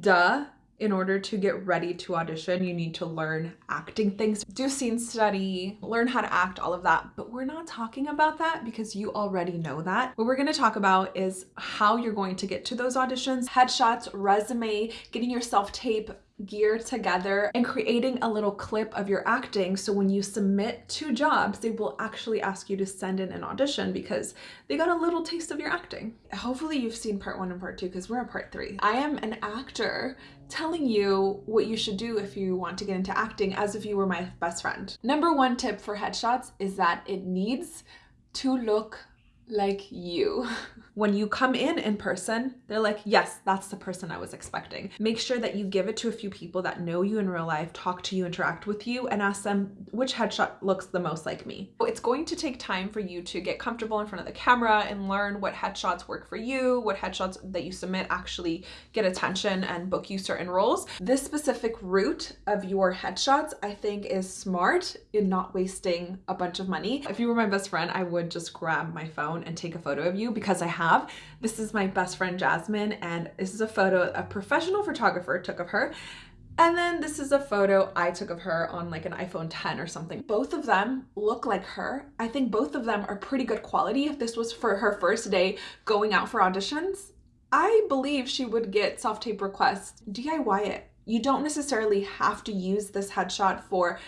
duh in order to get ready to audition, you need to learn acting things, do scene study, learn how to act, all of that. But we're not talking about that because you already know that. What we're going to talk about is how you're going to get to those auditions, headshots, resume, getting your self tape gear together and creating a little clip of your acting so when you submit to jobs they will actually ask you to send in an audition because they got a little taste of your acting. Hopefully you've seen part one and part two because we're on part three. I am an actor telling you what you should do if you want to get into acting as if you were my best friend. Number one tip for headshots is that it needs to look like you. When you come in in person, they're like, yes, that's the person I was expecting. Make sure that you give it to a few people that know you in real life, talk to you, interact with you, and ask them which headshot looks the most like me. It's going to take time for you to get comfortable in front of the camera and learn what headshots work for you, what headshots that you submit actually get attention and book you certain roles. This specific route of your headshots, I think is smart in not wasting a bunch of money. If you were my best friend, I would just grab my phone and take a photo of you because I have. This is my best friend Jasmine and this is a photo a professional photographer took of her. And then this is a photo I took of her on like an iPhone 10 or something. Both of them look like her. I think both of them are pretty good quality. If this was for her first day going out for auditions, I believe she would get self-tape requests. DIY it. You don't necessarily have to use this headshot for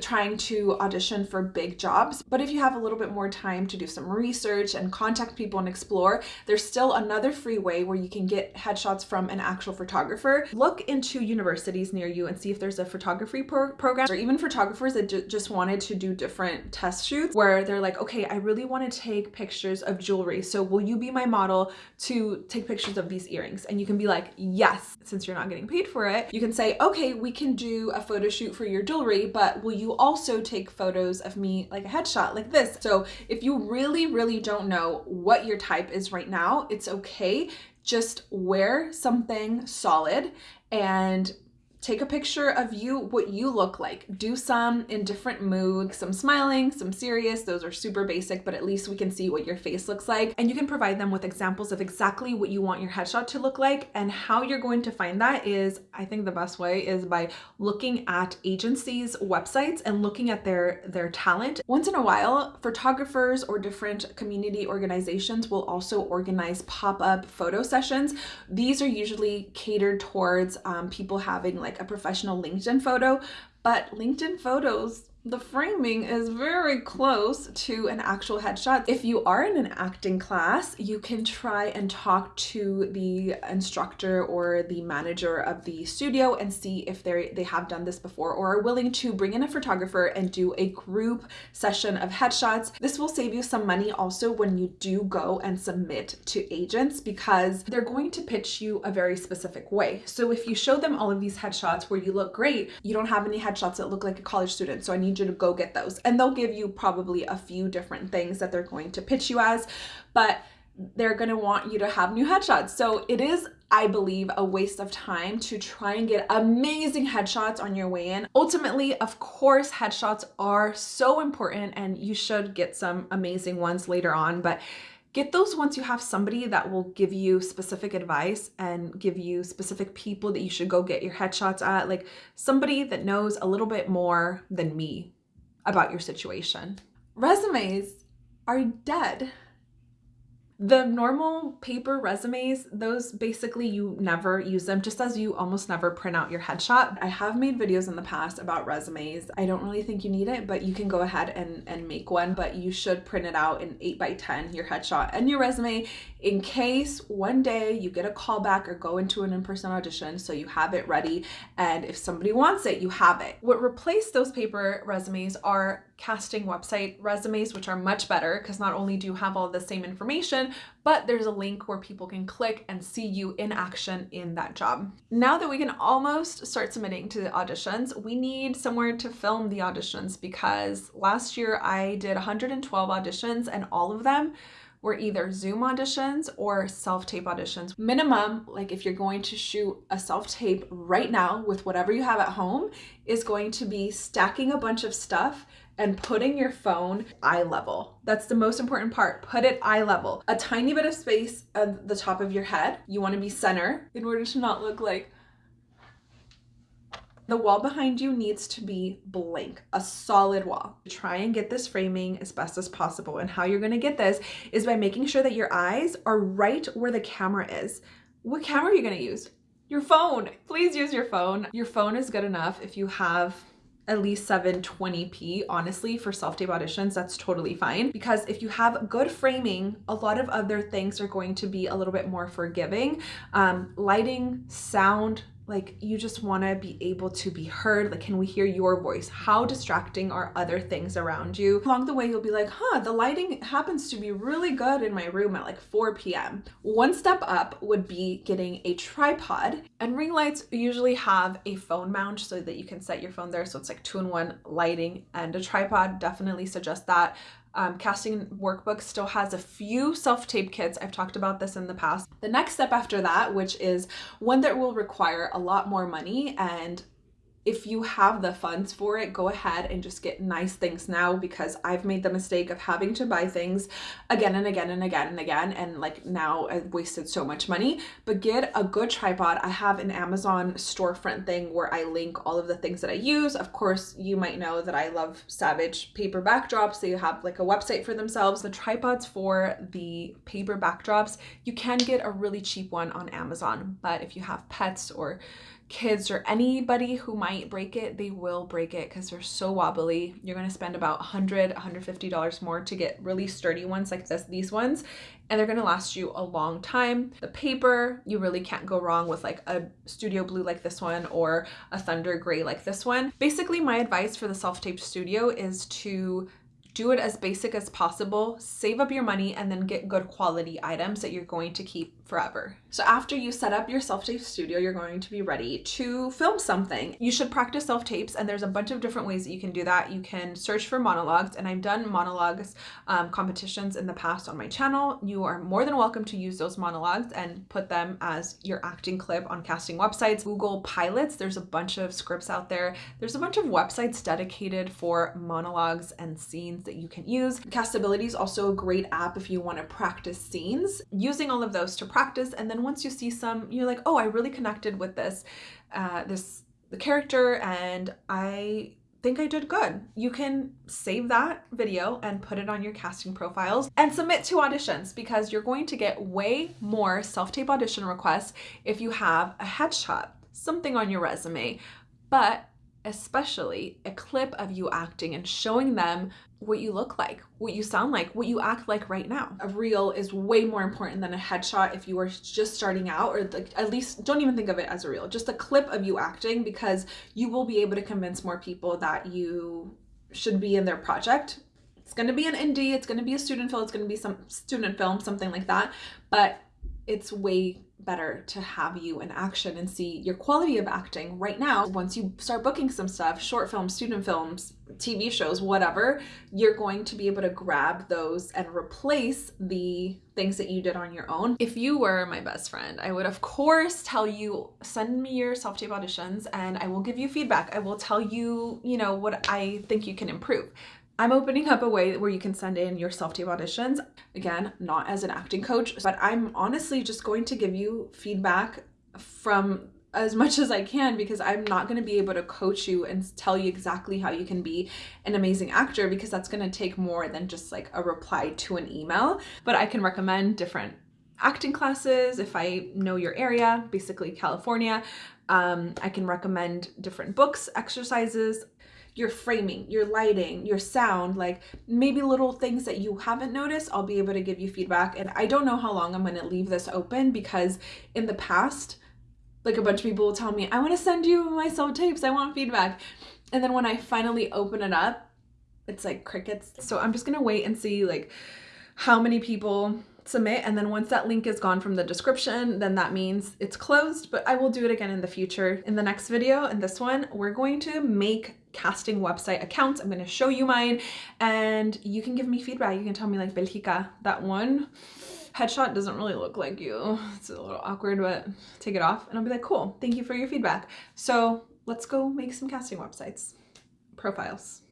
trying to audition for big jobs. But if you have a little bit more time to do some research and contact people and explore, there's still another free way where you can get headshots from an actual photographer. Look into universities near you and see if there's a photography pro program or even photographers that just wanted to do different test shoots where they're like, okay, I really want to take pictures of jewelry. So will you be my model to take pictures of these earrings? And you can be like, yes, since you're not getting paid for it, you can say, okay, we can do a photo shoot for your jewelry, but will you also take photos of me like a headshot like this? So if you really, really don't know what your type is right now, it's okay. Just wear something solid and take a picture of you what you look like. Do some in different moods some smiling some serious those are super basic but at least we can see what your face looks like and you can provide them with examples of exactly what you want your headshot to look like and how you're going to find that is i think the best way is by looking at agencies websites and looking at their their talent. Once in a while photographers or different community organizations will also organize pop-up photo sessions. These are usually catered towards um, people having like like a professional LinkedIn photo, but LinkedIn photos the framing is very close to an actual headshot. If you are in an acting class, you can try and talk to the instructor or the manager of the studio and see if they they have done this before or are willing to bring in a photographer and do a group session of headshots. This will save you some money also when you do go and submit to agents because they're going to pitch you a very specific way. So if you show them all of these headshots where you look great, you don't have any headshots that look like a college student. So I need need you to go get those. And they'll give you probably a few different things that they're going to pitch you as, but they're going to want you to have new headshots. So it is I believe, a waste of time to try and get amazing headshots on your way in. Ultimately, of course, headshots are so important and you should get some amazing ones later on, but get those once you have somebody that will give you specific advice and give you specific people that you should go get your headshots at like somebody that knows a little bit more than me about your situation. Resumes are dead the normal paper resumes, those basically you never use them just as you almost never print out your headshot. I have made videos in the past about resumes. I don't really think you need it, but you can go ahead and, and make one, but you should print it out in 8 by 10 your headshot and your resume in case one day you get a call back or go into an in-person audition so you have it ready and if somebody wants it, you have it. What replaced those paper resumes are casting website resumes, which are much better because not only do you have all the same information, but there's a link where people can click and see you in action in that job. Now that we can almost start submitting to the auditions, we need somewhere to film the auditions because last year I did 112 auditions and all of them were either Zoom auditions or self-tape auditions. Minimum, like if you're going to shoot a self-tape right now with whatever you have at home, is going to be stacking a bunch of stuff and putting your phone eye level. That's the most important part. Put it eye level. A tiny bit of space at the top of your head. You want to be center in order to not look like the wall behind you needs to be blank, a solid wall. Try and get this framing as best as possible. And how you're gonna get this is by making sure that your eyes are right where the camera is. What camera are you gonna use? Your phone. Please use your phone. Your phone is good enough if you have at least 720p honestly for self-tape auditions that's totally fine. Because if you have good framing a lot of other things are going to be a little bit more forgiving. Um, lighting sound like you just want to be able to be heard like can we hear your voice? How distracting are other things around you? Along the way you'll be like huh the lighting happens to be really good in my room at like 4 p.m one step up would be getting a tripod and ring lights usually have a phone mount so that you can set your phone there. So it's like two-in-one lighting and a tripod. Definitely suggest that um, casting workbook still has a few self-tape kits. I've talked about this in the past. The next step after that, which is one that will require a lot more money and if you have the funds for it, go ahead and just get nice things now because I've made the mistake of having to buy things again and again and again and again. And like now I've wasted so much money, but get a good tripod. I have an Amazon storefront thing where I link all of the things that I use. Of course, you might know that I love Savage paper backdrops. They have like a website for themselves. The tripods for the paper backdrops, you can get a really cheap one on Amazon. But if you have pets or kids or anybody who might break it, they will break it because they're so wobbly. You're going to spend about 100 $150 more to get really sturdy ones like this, these ones, and they're going to last you a long time. The paper, you really can't go wrong with like a studio blue like this one or a thunder gray like this one. Basically, my advice for the self-taped studio is to do it as basic as possible, save up your money, and then get good quality items that you're going to keep forever. So after you set up your self-tape studio, you're going to be ready to film something. You should practice self-tapes and there's a bunch of different ways that you can do that. You can search for monologues and I've done monologues um, competitions in the past on my channel. You are more than welcome to use those monologues and put them as your acting clip on casting websites. Google Pilots, there's a bunch of scripts out there. There's a bunch of websites dedicated for monologues and scenes that you can use. Castability is also a great app if you want to practice scenes. Using all of those to practice and then once you see some, you're like, oh, I really connected with this, uh, this the character and I think I did good. You can save that video and put it on your casting profiles and submit to auditions because you're going to get way more self-tape audition requests if you have a headshot, something on your resume. But especially a clip of you acting and showing them what you look like, what you sound like, what you act like right now. A reel is way more important than a headshot if you are just starting out or like at least don't even think of it as a reel, just a clip of you acting because you will be able to convince more people that you should be in their project. It's going to be an indie, it's going to be a student film, it's going to be some student film, something like that, but it's way better to have you in action and see your quality of acting right now. Once you start booking some stuff, short films, student films, TV shows, whatever, you're going to be able to grab those and replace the things that you did on your own. If you were my best friend, I would of course tell you, send me your self-tape auditions and I will give you feedback. I will tell you, you know, what I think you can improve. I'm opening up a way where you can send in your self-tape auditions. Again, not as an acting coach, but I'm honestly just going to give you feedback from as much as I can because I'm not going to be able to coach you and tell you exactly how you can be an amazing actor because that's going to take more than just like a reply to an email. But I can recommend different acting classes if I know your area, basically California. Um, I can recommend different books, exercises, your framing, your lighting, your sound, like maybe little things that you haven't noticed, I'll be able to give you feedback. And I don't know how long I'm going to leave this open because in the past, like a bunch of people will tell me, I want to send you my soul tapes, I want feedback. And then when I finally open it up, it's like crickets. So I'm just going to wait and see like how many people submit and then once that link is gone from the description then that means it's closed but I will do it again in the future. In the next video in this one we're going to make casting website accounts. I'm going to show you mine and you can give me feedback. You can tell me like, Belgica, that one headshot doesn't really look like you. It's a little awkward, but take it off. And I'll be like, cool, thank you for your feedback. So let's go make some casting websites, profiles.